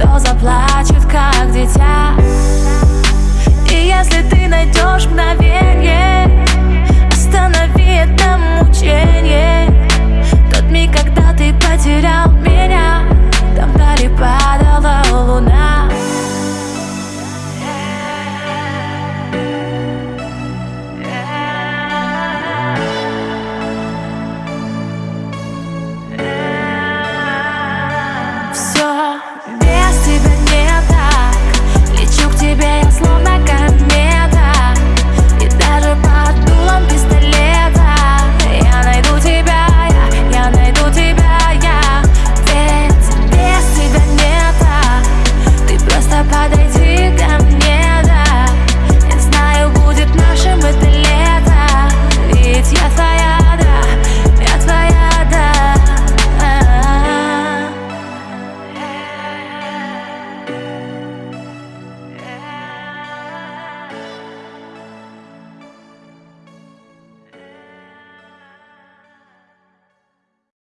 кто заплачет, как дитя И если ты найдешь мгновенье?